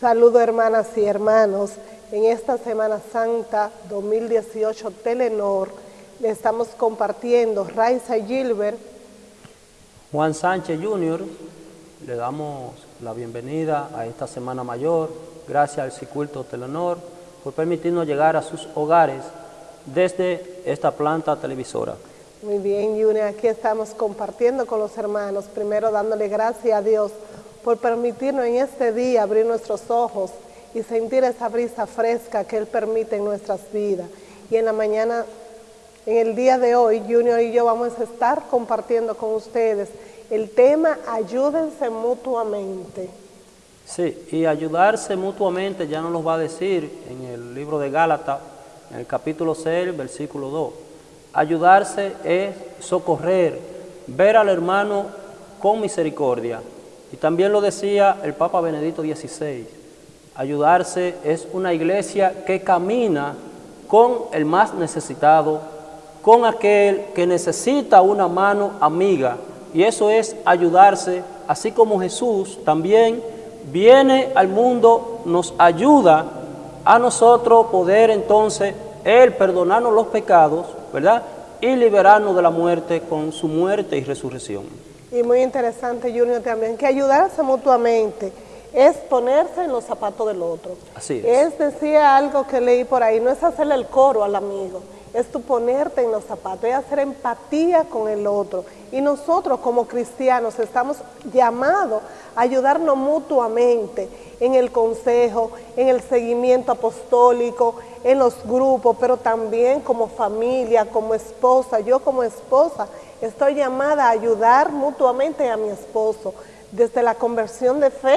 Saludo hermanas y hermanos. En esta Semana Santa 2018 Telenor le estamos compartiendo Raiza Gilbert. Juan Sánchez Jr., le damos la bienvenida a esta Semana Mayor. Gracias al Circuito Telenor por permitirnos llegar a sus hogares desde esta planta televisora. Muy bien, Junior, aquí estamos compartiendo con los hermanos, primero dándole gracias a Dios por permitirnos en este día abrir nuestros ojos y sentir esa brisa fresca que Él permite en nuestras vidas. Y en la mañana, en el día de hoy, Junior y yo vamos a estar compartiendo con ustedes el tema Ayúdense mutuamente. Sí, y ayudarse mutuamente ya nos lo va a decir en el libro de Gálatas, en el capítulo 6, versículo 2. Ayudarse es socorrer, ver al hermano con misericordia, y también lo decía el Papa Benedicto XVI, ayudarse es una iglesia que camina con el más necesitado, con aquel que necesita una mano amiga, y eso es ayudarse, así como Jesús también viene al mundo, nos ayuda a nosotros poder entonces Él perdonarnos los pecados, ¿verdad? Y liberarnos de la muerte con su muerte y resurrección. Y muy interesante, Junior, también, que ayudarse mutuamente es ponerse en los zapatos del otro. Así es. Es, decía algo que leí por ahí, no es hacerle el coro al amigo, es tu ponerte en los zapatos, es hacer empatía con el otro. Y nosotros como cristianos estamos llamados a ayudarnos mutuamente en el consejo, en el seguimiento apostólico, en los grupos, pero también como familia, como esposa. Yo como esposa estoy llamada a ayudar mutuamente a mi esposo, desde la conversión de fe,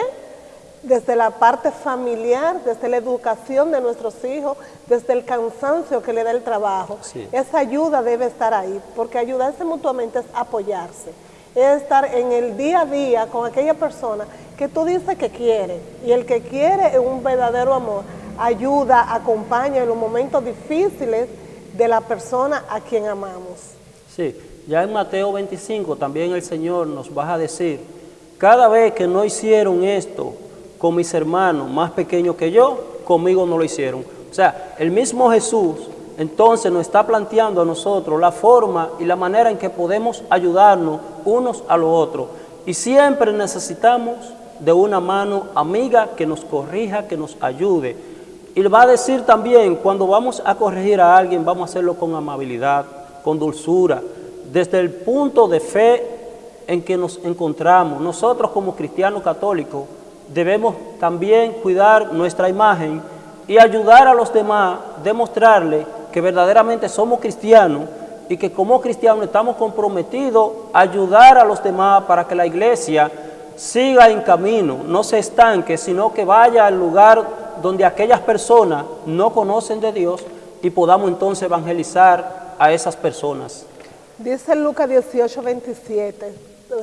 desde la parte familiar, desde la educación de nuestros hijos, desde el cansancio que le da el trabajo. Esa ayuda debe estar ahí, porque ayudarse mutuamente es apoyarse, es estar en el día a día con aquella persona que tú dices que quiere, y el que quiere es un verdadero amor, ayuda, acompaña en los momentos difíciles de la persona a quien amamos. Sí, ya en Mateo 25 también el Señor nos va a decir, cada vez que no hicieron esto con mis hermanos más pequeños que yo, conmigo no lo hicieron. O sea, el mismo Jesús entonces nos está planteando a nosotros la forma y la manera en que podemos ayudarnos unos a los otros. Y siempre necesitamos de una mano amiga que nos corrija, que nos ayude. Y va a decir también, cuando vamos a corregir a alguien, vamos a hacerlo con amabilidad, con dulzura, desde el punto de fe en que nos encontramos. Nosotros como cristianos católicos debemos también cuidar nuestra imagen y ayudar a los demás, demostrarle que verdaderamente somos cristianos y que como cristianos estamos comprometidos a ayudar a los demás para que la iglesia siga en camino, no se estanque, sino que vaya al lugar donde aquellas personas no conocen de Dios y podamos entonces evangelizar a esas personas. Dice Lucas 18, 27,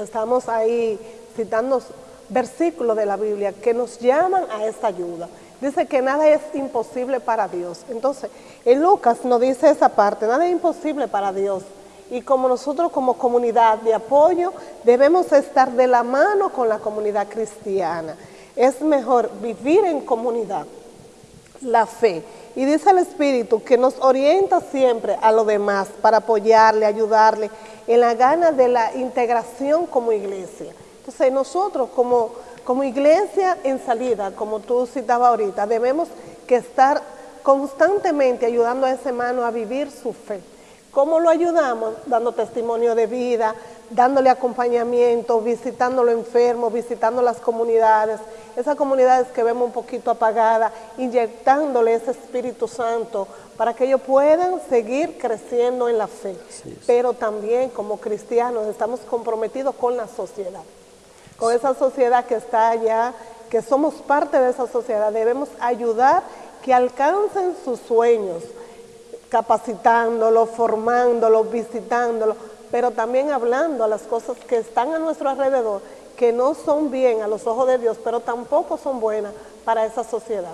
estamos ahí citando versículos de la Biblia que nos llaman a esta ayuda. Dice que nada es imposible para Dios. Entonces, en Lucas nos dice esa parte, nada es imposible para Dios. Y como nosotros como comunidad de apoyo debemos estar de la mano con la comunidad cristiana. Es mejor vivir en comunidad, la fe y dice el Espíritu que nos orienta siempre a lo demás para apoyarle, ayudarle en la gana de la integración como iglesia. Entonces nosotros como, como iglesia en salida, como tú citabas ahorita, debemos que estar constantemente ayudando a ese hermano a vivir su fe. ¿Cómo lo ayudamos? Dando testimonio de vida, dándole acompañamiento, visitando los enfermos, visitando las comunidades, esas comunidades que vemos un poquito apagadas, inyectándole ese Espíritu Santo para que ellos puedan seguir creciendo en la fe. Pero también como cristianos estamos comprometidos con la sociedad, con esa sociedad que está allá, que somos parte de esa sociedad, debemos ayudar que alcancen sus sueños, capacitándolos, formándolos, visitándolos, pero también hablando a las cosas que están a nuestro alrededor, que no son bien a los ojos de Dios, pero tampoco son buenas para esa sociedad.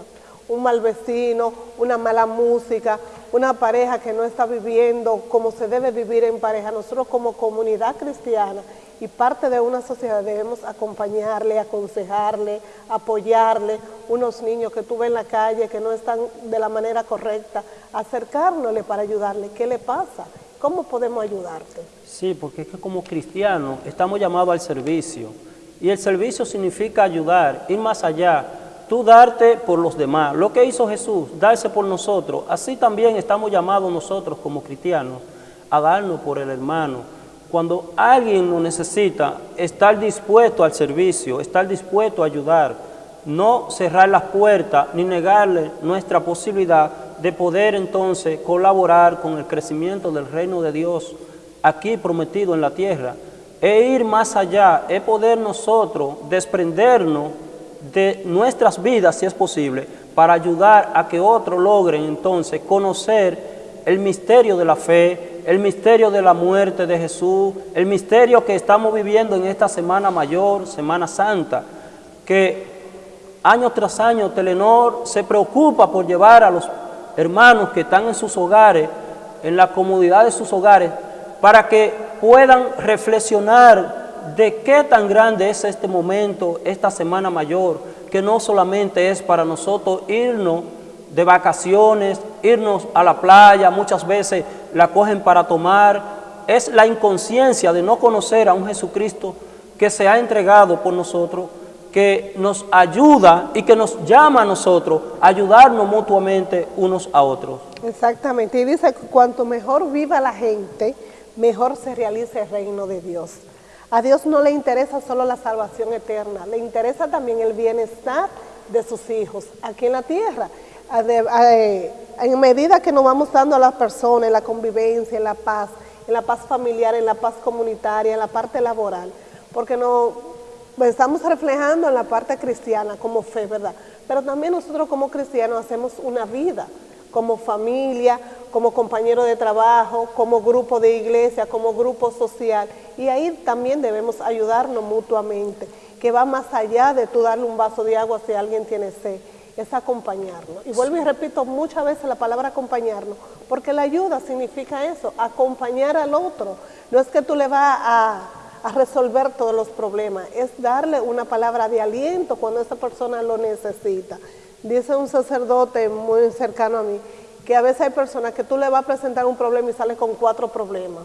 Un mal vecino, una mala música, una pareja que no está viviendo como se debe vivir en pareja. Nosotros como comunidad cristiana y parte de una sociedad debemos acompañarle, aconsejarle, apoyarle, unos niños que tú ves en la calle que no están de la manera correcta, acercárnosle para ayudarle. ¿Qué le pasa? ¿Cómo podemos ayudarte? Sí, porque es que como cristianos estamos llamados al servicio y el servicio significa ayudar, ir más allá, tú darte por los demás. Lo que hizo Jesús, darse por nosotros, así también estamos llamados nosotros como cristianos a darnos por el hermano. Cuando alguien lo necesita, estar dispuesto al servicio, estar dispuesto a ayudar, no cerrar las puertas ni negarle nuestra posibilidad de poder entonces colaborar con el crecimiento del reino de Dios aquí prometido en la tierra. E ir más allá, es poder nosotros desprendernos de nuestras vidas, si es posible, para ayudar a que otros logren entonces conocer el misterio de la fe, el misterio de la muerte de Jesús, el misterio que estamos viviendo en esta Semana Mayor, Semana Santa, que año tras año Telenor se preocupa por llevar a los hermanos que están en sus hogares, en la comodidad de sus hogares, para que puedan reflexionar de qué tan grande es este momento, esta Semana Mayor, que no solamente es para nosotros irnos de vacaciones, irnos a la playa, muchas veces la cogen para tomar, es la inconsciencia de no conocer a un Jesucristo que se ha entregado por nosotros, que nos ayuda y que nos llama a nosotros a ayudarnos mutuamente unos a otros. Exactamente, y dice que cuanto mejor viva la gente, mejor se realiza el reino de Dios. A Dios no le interesa solo la salvación eterna, le interesa también el bienestar de sus hijos aquí en la tierra. En medida que nos vamos dando a las personas, en la convivencia, en la paz, en la paz familiar, en la paz comunitaria, en la parte laboral, porque no estamos reflejando en la parte cristiana como fe, ¿verdad? Pero también nosotros como cristianos hacemos una vida como familia, como compañero de trabajo, como grupo de iglesia, como grupo social. Y ahí también debemos ayudarnos mutuamente, que va más allá de tú darle un vaso de agua si alguien tiene sed, es acompañarnos. Y vuelvo y repito muchas veces la palabra acompañarnos, porque la ayuda significa eso, acompañar al otro. No es que tú le vas a, a resolver todos los problemas, es darle una palabra de aliento cuando esa persona lo necesita. Dice un sacerdote muy cercano a mí, que a veces hay personas que tú le vas a presentar un problema y sales con cuatro problemas.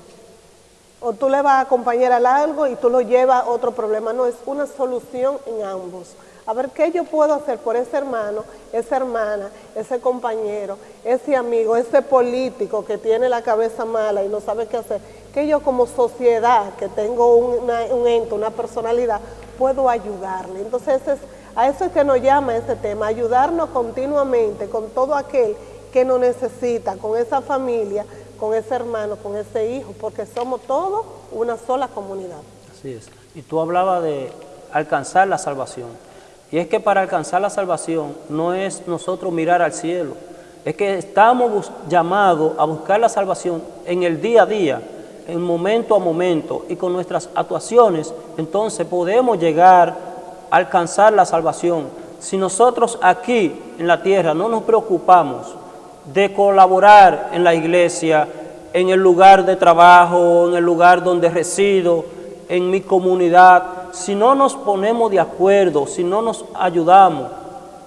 O tú le vas a acompañar a algo y tú lo llevas a otro problema. No, es una solución en ambos. A ver, ¿qué yo puedo hacer por ese hermano, esa hermana, ese compañero, ese amigo, ese político que tiene la cabeza mala y no sabe qué hacer? Que yo como sociedad, que tengo un ente, una personalidad, puedo ayudarle. Entonces, es a eso es que nos llama este tema, ayudarnos continuamente con todo aquel que nos necesita, con esa familia, con ese hermano, con ese hijo, porque somos todos una sola comunidad. Así es. Y tú hablabas de alcanzar la salvación. Y es que para alcanzar la salvación no es nosotros mirar al cielo, es que estamos llamados a buscar la salvación en el día a día, en momento a momento, y con nuestras actuaciones, entonces podemos llegar alcanzar la salvación. Si nosotros aquí en la tierra no nos preocupamos de colaborar en la iglesia, en el lugar de trabajo, en el lugar donde resido, en mi comunidad, si no nos ponemos de acuerdo, si no nos ayudamos,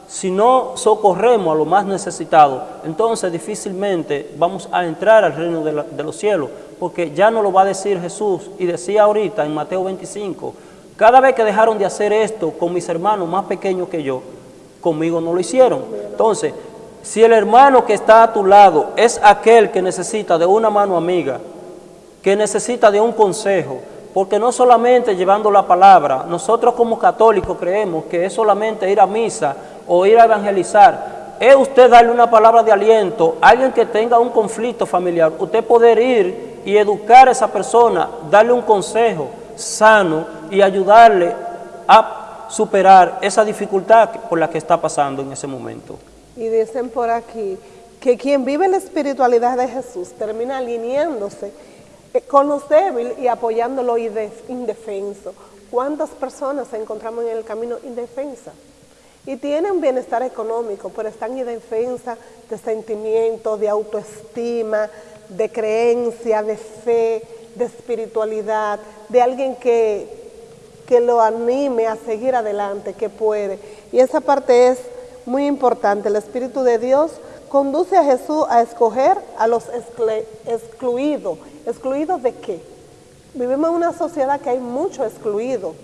si no socorremos a los más necesitados, entonces difícilmente vamos a entrar al reino de, de los cielos, porque ya no lo va a decir Jesús, y decía ahorita en Mateo 25, cada vez que dejaron de hacer esto con mis hermanos más pequeños que yo, conmigo no lo hicieron. Entonces, si el hermano que está a tu lado es aquel que necesita de una mano amiga, que necesita de un consejo, porque no solamente llevando la palabra, nosotros como católicos creemos que es solamente ir a misa o ir a evangelizar, es usted darle una palabra de aliento a alguien que tenga un conflicto familiar, usted poder ir y educar a esa persona, darle un consejo sano, y ayudarle a superar esa dificultad por la que está pasando en ese momento. Y dicen por aquí que quien vive la espiritualidad de Jesús termina alineándose con los débiles y apoyándolo indefenso. ¿Cuántas personas encontramos en el camino indefensa? Y tienen bienestar económico, pero están indefensa de sentimiento, de autoestima, de creencia, de fe, de espiritualidad, de alguien que, que lo anime a seguir adelante, que puede. Y esa parte es muy importante. El Espíritu de Dios conduce a Jesús a escoger a los excluidos. ¿Excluidos de qué? Vivimos en una sociedad que hay muchos excluidos,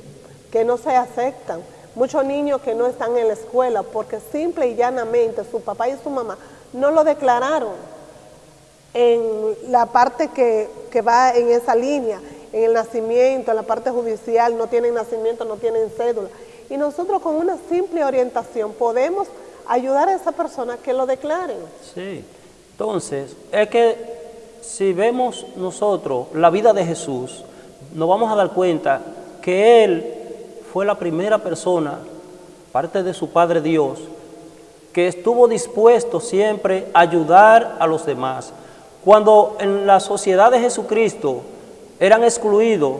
que no se aceptan, muchos niños que no están en la escuela porque simple y llanamente su papá y su mamá no lo declararon en la parte que, que va en esa línea, en el nacimiento, en la parte judicial, no tienen nacimiento, no tienen cédula. Y nosotros con una simple orientación podemos ayudar a esa persona que lo declaren. Sí, entonces, es que si vemos nosotros la vida de Jesús, nos vamos a dar cuenta que Él fue la primera persona, parte de su Padre Dios, que estuvo dispuesto siempre a ayudar a los demás. Cuando en la sociedad de Jesucristo eran excluidos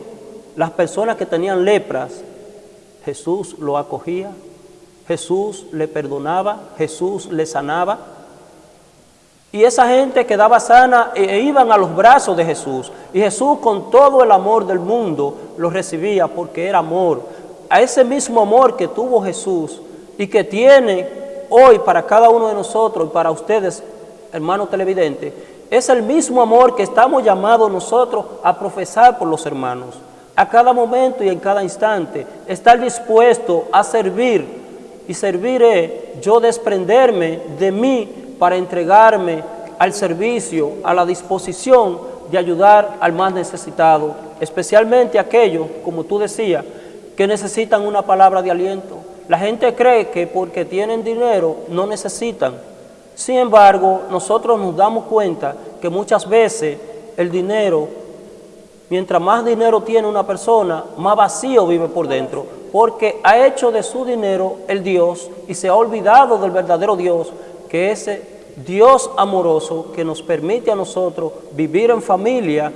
las personas que tenían lepras, Jesús lo acogía, Jesús le perdonaba, Jesús le sanaba. Y esa gente quedaba sana e, e iban a los brazos de Jesús. Y Jesús con todo el amor del mundo los recibía porque era amor. A ese mismo amor que tuvo Jesús y que tiene hoy para cada uno de nosotros y para ustedes, hermanos televidentes, es el mismo amor que estamos llamados nosotros a profesar por los hermanos. A cada momento y en cada instante, estar dispuesto a servir. Y servir yo desprenderme de mí para entregarme al servicio, a la disposición de ayudar al más necesitado, especialmente aquellos, como tú decías, que necesitan una palabra de aliento. La gente cree que porque tienen dinero no necesitan. Sin embargo, nosotros nos damos cuenta que muchas veces el dinero, mientras más dinero tiene una persona, más vacío vive por dentro, porque ha hecho de su dinero el Dios y se ha olvidado del verdadero Dios que ese Dios amoroso que nos permite a nosotros vivir en familia,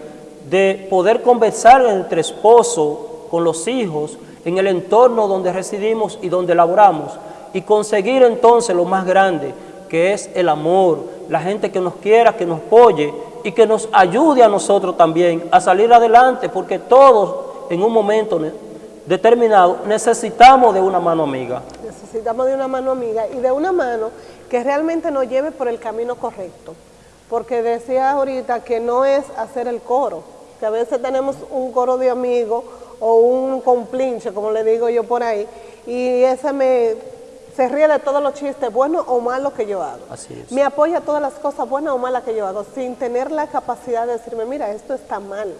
de poder conversar entre esposo, con los hijos, en el entorno donde residimos y donde laboramos, y conseguir entonces lo más grande, que es el amor, la gente que nos quiera, que nos apoye y que nos ayude a nosotros también a salir adelante, porque todos en un momento determinado necesitamos de una mano amiga. Necesitamos de una mano amiga y de una mano que realmente nos lleve por el camino correcto. Porque decía ahorita que no es hacer el coro, que a veces tenemos un coro de amigos o un complinche, como le digo yo por ahí, y ese me se ríe de todos los chistes buenos o malos que yo hago. Así es. Me apoya todas las cosas buenas o malas que yo hago, sin tener la capacidad de decirme, mira, esto está mal,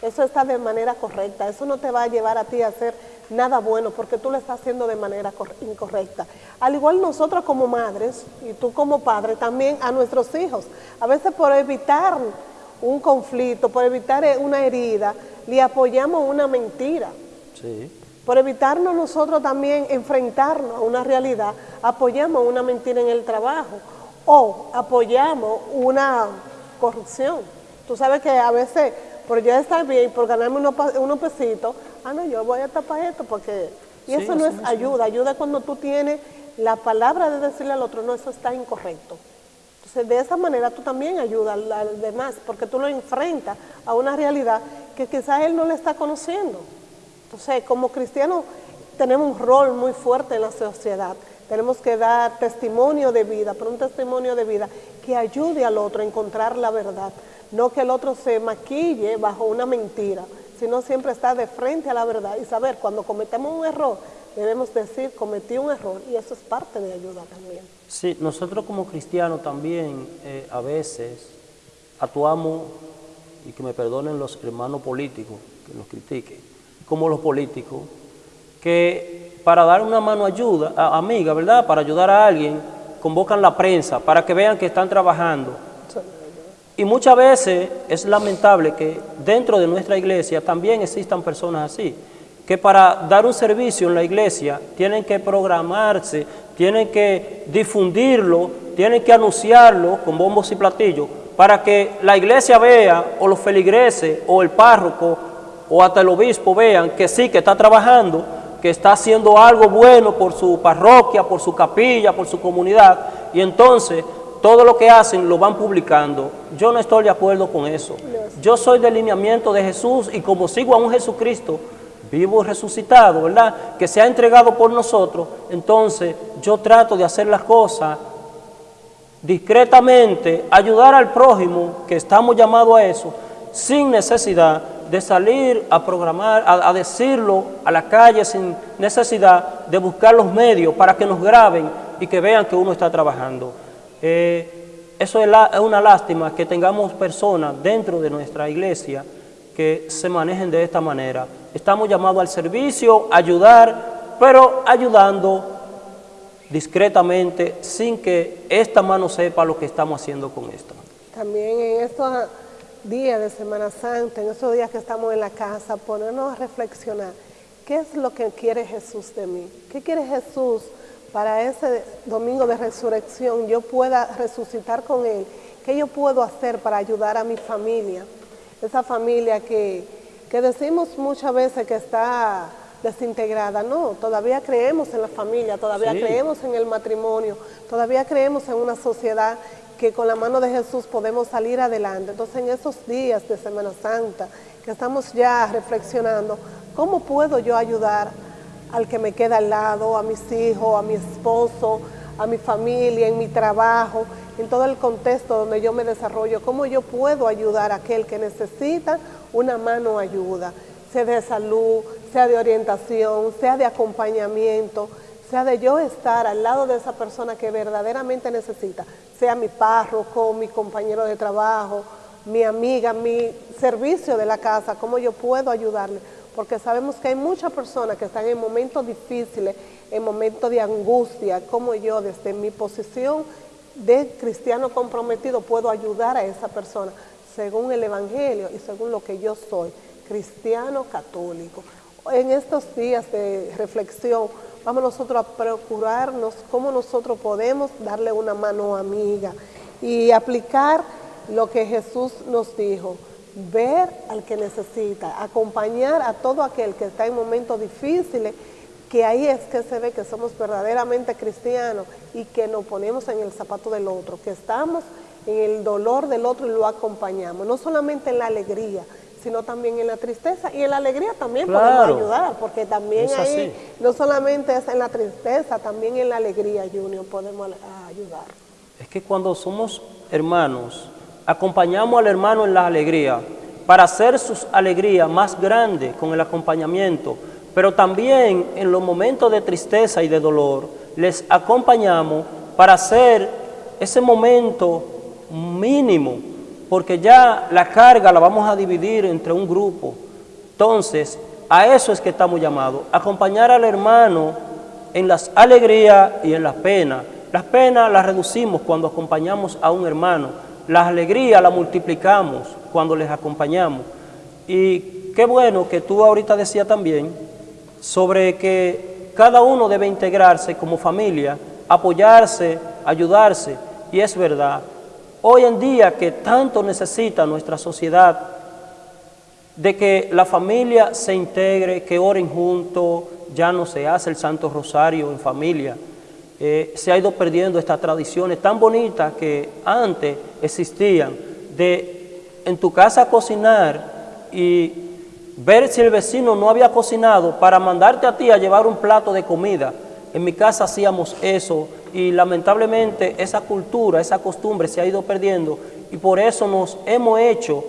eso está de manera correcta, eso no te va a llevar a ti a hacer nada bueno porque tú lo estás haciendo de manera incorrecta. Al igual nosotros como madres y tú como padre también a nuestros hijos. A veces por evitar un conflicto, por evitar eh, una herida, le apoyamos una mentira. Por evitarnos nosotros también enfrentarnos a una realidad, apoyamos una mentira en el trabajo o apoyamos una corrupción. Tú sabes que a veces por ya estar bien, por ganarme unos, unos pesitos, ah, no, yo voy a tapar esto porque... Y eso no es ayuda, ayuda cuando tú tienes la palabra de decirle al otro, no, eso está incorrecto. Entonces, de esa manera tú también ayudas al, demás, porque tú lo enfrentas a una realidad que quizás él no le está conociendo. Entonces, como cristianos tenemos un rol muy fuerte en la sociedad. Tenemos que dar testimonio de vida, pero un testimonio de vida que ayude al otro a encontrar la verdad. No que el otro se maquille bajo una mentira, sino siempre estar de frente a la verdad y saber cuando cometemos un error, debemos decir cometí un error y eso es parte de ayuda también. Sí, nosotros como cristianos también eh, a veces actuamos, y que me perdonen los hermanos políticos que nos critiquen, como los políticos, que para dar una mano ayuda, amiga, ¿verdad? Para ayudar a alguien, convocan la prensa para que vean que están trabajando y muchas veces es lamentable que dentro de nuestra iglesia también existan personas así, que para dar un servicio en la iglesia tienen que programarse, tienen que difundirlo, tienen que anunciarlo con bombos y platillos, para que la iglesia vea, o los feligreses, o el párroco, o hasta el obispo vean que sí, que está trabajando, que está haciendo algo bueno por su parroquia, por su capilla, por su comunidad, y entonces todo lo que hacen lo van publicando. Yo no estoy de acuerdo con eso. Yo soy del lineamiento de Jesús y como sigo a un Jesucristo vivo y resucitado, ¿verdad? Que se ha entregado por nosotros, entonces yo trato de hacer las cosas discretamente, ayudar al prójimo, que estamos llamados a eso, sin necesidad de salir a programar, a, decirlo a la calle, sin necesidad de buscar los medios para que nos graben y que vean que uno está trabajando. Eh, eso es, una lástima que tengamos personas dentro de nuestra iglesia que se manejen de esta manera. Estamos llamados al servicio, ayudar, pero ayudando discretamente, sin que esta mano sepa lo que estamos haciendo con esto. También en estos días de Semana Santa, en estos días que estamos en la casa, ponernos a reflexionar, ¿qué es lo que quiere Jesús de mí? ¿Qué quiere Jesús para ese domingo de resurrección yo pueda resucitar con Él? ¿Qué yo puedo hacer para ayudar a mi familia? Esa familia que, que decimos muchas veces que está desintegrada. No, todavía creemos en la familia, todavía creemos en el matrimonio, todavía creemos en una sociedad que con la mano de Jesús podemos salir adelante. Entonces en esos días de Semana Santa, que estamos ya reflexionando, ¿cómo puedo yo ayudar al que me queda al lado, a mis hijos, a mi esposo, a mi familia, en mi trabajo, en todo el contexto donde yo me desarrollo? ¿Cómo yo puedo ayudar a aquel que necesita una mano ayuda? Sea de salud, sea de orientación, sea de acompañamiento, sea de yo estar al lado de esa persona que verdaderamente necesita, sea mi párroco, mi compañero de trabajo, mi amiga, mi servicio de la casa, cómo yo puedo ayudarle, porque sabemos que hay muchas personas que están en momentos difíciles, en momentos de angustia, como yo desde mi posición de cristiano comprometido puedo ayudar a esa persona según el Evangelio y según lo que yo soy, cristiano católico. En estos días de reflexión, vamos nosotros a procurarnos cómo nosotros podemos darle una mano amiga y aplicar lo que Jesús nos dijo, ver al que necesita, acompañar a todo aquel que está en momentos difíciles, que ahí es que se ve que somos verdaderamente cristianos y que nos ponemos en el zapato del otro, que estamos en el dolor del otro y lo acompañamos, no solamente en la alegría, sino también en la tristeza. Y en la alegría también podemos ayudar, porque también ahí no solamente es en la tristeza, también en la alegría, Junior, podemos ayudar. Es que cuando somos hermanos, acompañamos al hermano en la alegría, para hacer sus alegrías más grandes con el acompañamiento, pero también en los momentos de tristeza y de dolor, les acompañamos para hacer ese momento mínimo porque ya la carga la vamos a dividir entre un grupo. Entonces, a eso es que estamos llamados, acompañar al hermano en las alegrías y en las penas. Las penas las reducimos cuando acompañamos a un hermano, las alegrías las multiplicamos cuando les acompañamos. Y qué bueno que tú ahorita decías también sobre que cada uno debe integrarse como familia, apoyarse, ayudarse, y es verdad, hoy en día que tanto necesita nuestra sociedad, de que la familia se integre, que oren juntos, ya no se hace el Santo Rosario en familia. Eh, se ha ido perdiendo estas tradiciones tan bonitas que antes existían, de en tu casa cocinar y ver si el vecino no había cocinado para mandarte a ti a llevar un plato de comida. En mi casa hacíamos eso y lamentablemente esa cultura, esa costumbre se ha ido perdiendo y por eso nos hemos hecho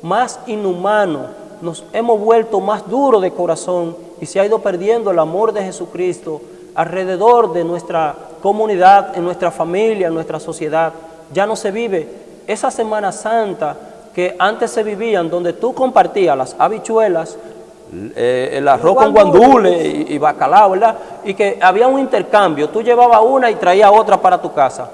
más inhumanos, nos hemos vuelto más duros de corazón y se ha ido perdiendo el amor de Jesucristo alrededor de nuestra comunidad, en nuestra familia, en nuestra sociedad. Ya no se vive esa Semana Santa que antes se vivían, donde tú compartías las habichuelas, eh, el arroz con guandules y, bacalao, ¿verdad? Y que había un intercambio, tú llevabas una y traías otra para tu casa.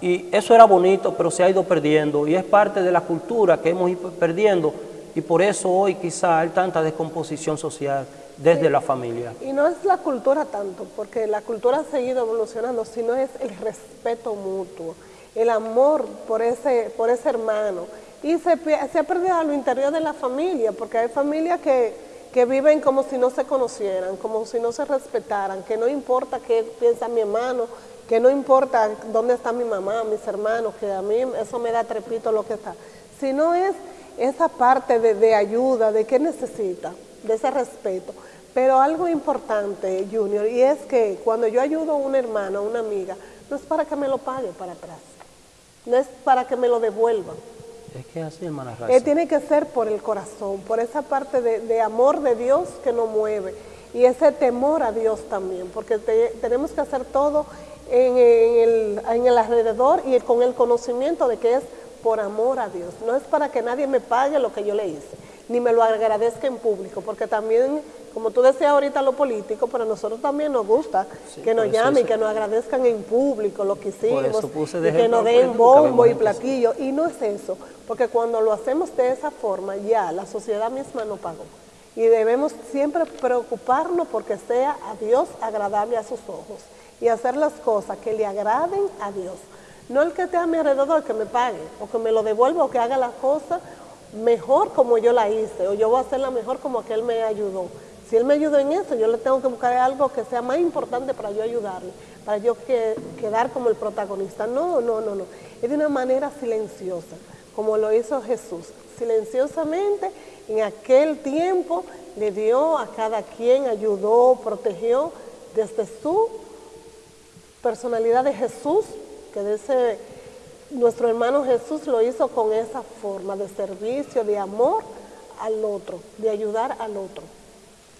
Y eso era bonito, pero se ha ido perdiendo y es parte de la cultura que hemos ido perdiendo y por eso hoy quizá hay tanta descomposición social desde la familia. Y no es la cultura tanto, porque la cultura ha seguido evolucionando, sino es el respeto mutuo, el amor por ese, por ese hermano. Y se, ha perdido a lo interior de la familia, porque hay familias que que viven como si no se conocieran, como si no se respetaran, que no importa qué piensa mi hermano, que no importa dónde está mi mamá, mis hermanos, que a mí eso me da trepito lo que está, sino es esa parte de ayuda, de qué necesita, de ese respeto. Pero algo importante, Junior, y es que cuando yo ayudo a un hermano, a una amiga, no es para que me lo pague para atrás, no es para que me lo devuelva. Es que así, hermana Eh, Raza. tiene que ser por el corazón, por esa parte de, de amor de Dios que nos mueve y ese temor a Dios también, porque te- tenemos que hacer todo en, en el, en el alrededor y con el conocimiento de que es por amor a Dios. No es para que nadie me pague lo que yo le hice, ni me lo agradezca en público, porque también, como tú decías ahorita, lo político, pero a nosotros también nos gusta Sí, que nos eso llamen y que nos agradezcan en público lo que hicimos y que nos den bombo y platillo. Y no es eso, porque cuando lo hacemos de esa forma, ya la sociedad misma no pagó. Y debemos siempre preocuparnos porque sea a Dios agradable a sus ojos y hacer las cosas que le agraden a Dios. No el que esté a mi alrededor que me pague o que me lo devuelva o que haga la cosa mejor como yo la hice o yo voy a hacerla mejor como aquel me ayudó. Si él me ayudó en eso, yo le tengo que buscar algo que sea más importante para yo ayudarle, para yo que- quedar como el protagonista. No, no, no, no. Es de una manera silenciosa, como lo hizo Jesús. Silenciosamente, en aquel tiempo, le dio a cada quien, ayudó, protegió desde su personalidad de Jesús, que de ese, nuestro hermano Jesús lo hizo con esa forma de servicio, de amor al otro, de ayudar al otro.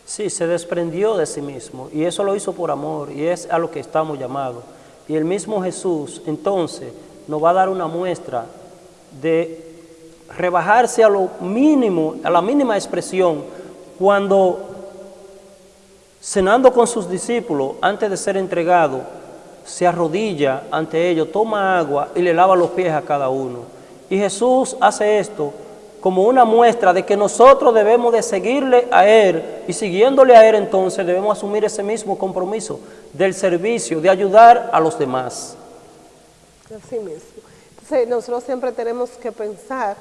Sí, se desprendió de sí mismo y eso lo hizo por amor y es a lo que estamos llamados. Y el mismo Jesús entonces nos va a dar una muestra de rebajarse a lo mínimo, a la mínima expresión, cuando cenando con sus discípulos, antes de ser entregado, se arrodilla ante ellos, toma agua y le lava los pies a cada uno. Y Jesús hace esto como una muestra de que nosotros debemos de seguirle a Él y siguiéndole a Él entonces debemos asumir ese mismo compromiso del servicio, de ayudar a los demás. Así mismo. Entonces, nosotros siempre tenemos que pensar,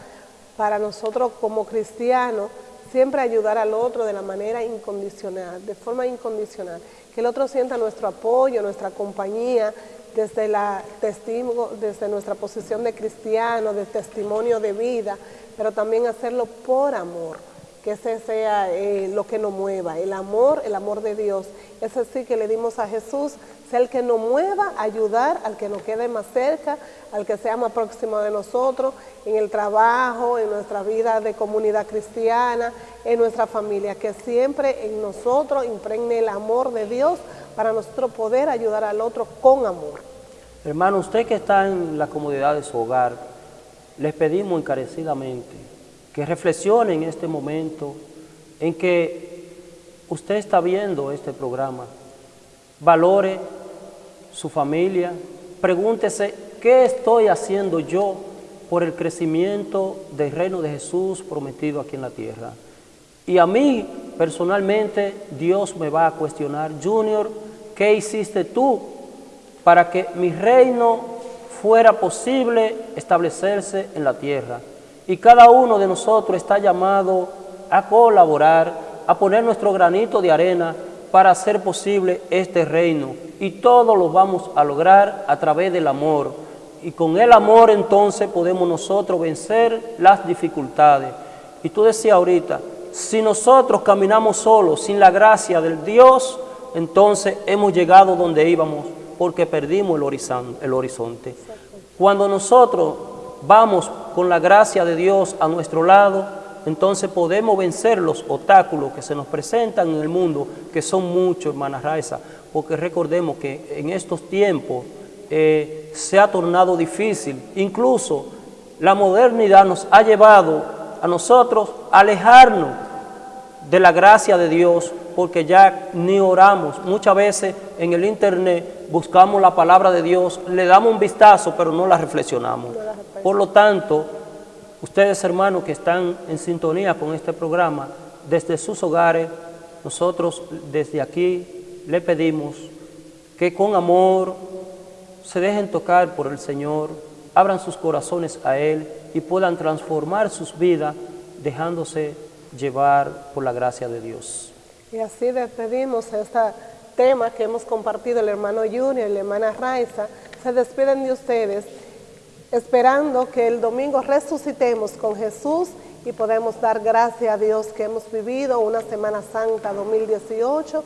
para nosotros como cristianos, siempre ayudar al otro de la manera incondicional, de forma incondicional. Que el otro sienta nuestro apoyo, nuestra compañía, desde, la testigo, desde nuestra posición de cristiano, de testimonio de vida, pero también hacerlo por amor que ese sea eh, lo que nos mueva, el amor, el amor de Dios. Ese sí que le dimos a Jesús, el que nos mueva a ayudar al que nos quede más cerca, al que sea más próximo de nosotros, en el trabajo, en nuestra vida de comunidad cristiana, en nuestra familia, que siempre en nosotros impregne el amor de Dios para nosotros poder ayudar al otro con amor. Hermano, usted que está en la comodidad de su hogar, les pedimos encarecidamente que reflexione en este momento en que usted está viendo este programa. Valore su familia, pregúntese qué estoy haciendo yo por el crecimiento del reino de Jesús prometido aquí en la tierra. Y a mí, personalmente, Dios me va a cuestionar, Junior, ¿qué hiciste tú para que mi reino fuera posible establecerse en la tierra? Y cada uno de nosotros está llamado a colaborar, a poner nuestro granito de arena para hacer posible este reino. Y todo lo vamos a lograr a través del amor. Y con el amor entonces podemos nosotros vencer las dificultades. Y tú decías ahorita, si nosotros caminamos solos, sin la gracia del Dios, entonces hemos llegado donde íbamos porque perdimos el el horizonte. Cuando nosotros vamos con la gracia de Dios a nuestro lado, entonces podemos vencer los obstáculos que se nos presentan en el mundo, que son muchos, hermana Raiza, porque recordemos que en estos tiempos eh, se ha tornado difícil, incluso la modernidad nos ha llevado a nosotros a alejarnos de la gracia de Dios, porque ya ni oramos. Muchas veces en el internet buscamos la palabra de Dios, le damos un vistazo, pero no la reflexionamos. Por lo tanto, ustedes hermanos que están en sintonía con este programa, desde sus hogares, nosotros desde aquí le pedimos que con amor se dejen tocar por el Señor, abran sus corazones a Él y puedan transformar sus vidas dejándose llevar por la gracia de Dios. Y así despedimos esta tema que hemos compartido el hermano Junior y la hermana Raiza, se despiden de ustedes esperando que el domingo resucitemos con Jesús y podemos dar gracias a Dios que hemos vivido una Semana Santa 2018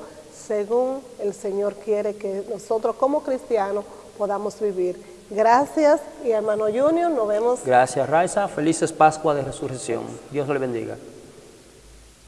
según el Señor quiere que nosotros como cristianos podamos vivir. Gracias y hermano Junior, nos vemos. Gracias Raiza, felices Pascua de Resurrección. Dios le bendiga.